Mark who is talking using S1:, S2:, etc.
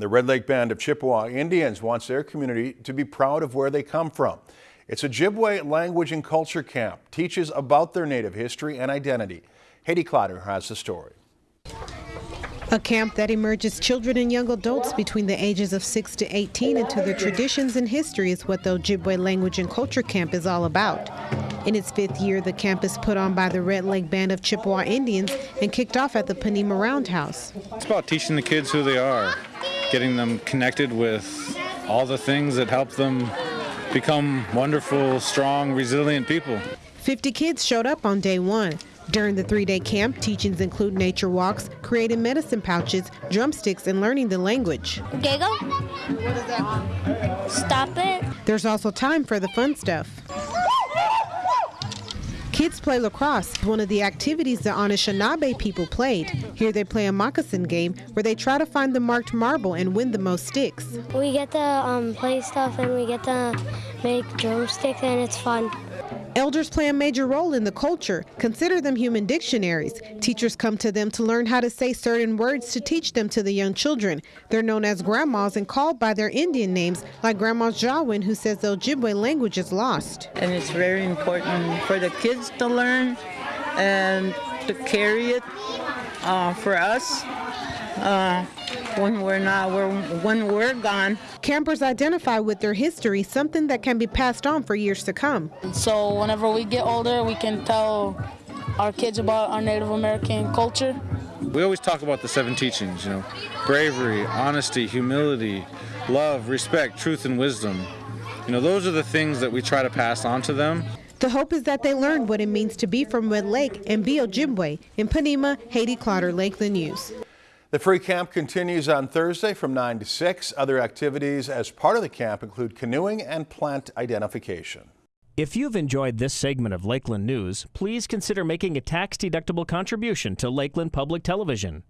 S1: The Red Lake Band of Chippewa Indians wants their community to be proud of where they come from. It's Ojibwe language and culture camp, teaches about their native history and identity. Haiti Clotter has the story.
S2: A camp that emerges children and young adults between the ages of 6 to 18 into their traditions and history is what the Ojibwe Language and Culture Camp is all about. In its fifth year, the camp is put on by the Red Lake Band of Chippewa Indians and kicked off at the Ponemah Roundhouse.
S3: It's about teaching the kids who they are, getting them connected with all the things that help them become wonderful, strong, resilient people.
S2: 50 kids showed up on day one. During the three-day camp, teachings include nature walks, creating medicine pouches, drumsticks, and learning the language.
S4: Giggle. What that? Stop it.
S2: There's also time for the fun stuff. Kids play lacrosse, one of the activities the Anishinaabe people played. Here they play a moccasin game where they try to find the marked marble and win the most sticks.
S4: We get to um, play stuff and we get to make drumsticks and it's fun.
S2: Elders play a major role in the culture. Consider them human dictionaries. Teachers come to them to learn how to say certain words to teach them to the young children. They're known as grandmas and called by their Indian names, like Grandma Jawin, who says the Ojibwe language is lost.
S5: And it's very important for the kids to learn and to carry it uh, for us uh, when we're not, we're, when we're gone.
S2: Campers identify with their history, something that can be passed on for years to come.
S6: So whenever we get older, we can tell our kids about our Native American culture.
S3: We always talk about the seven teachings, you know, bravery, honesty, humility, love, respect, truth, and wisdom. You know, those are the things that we try to pass on to them.
S2: The hope is that they learn what it means to be from Red Lake and be Ojibwe. In Ponemah, Haiti Clotter, Lakeland News.
S1: The free camp continues on Thursday from 9 to 6. Other activities as part of the camp include canoeing and plant identification.
S7: If you've enjoyed this segment of Lakeland News, please consider making a tax-deductible contribution to Lakeland Public Television.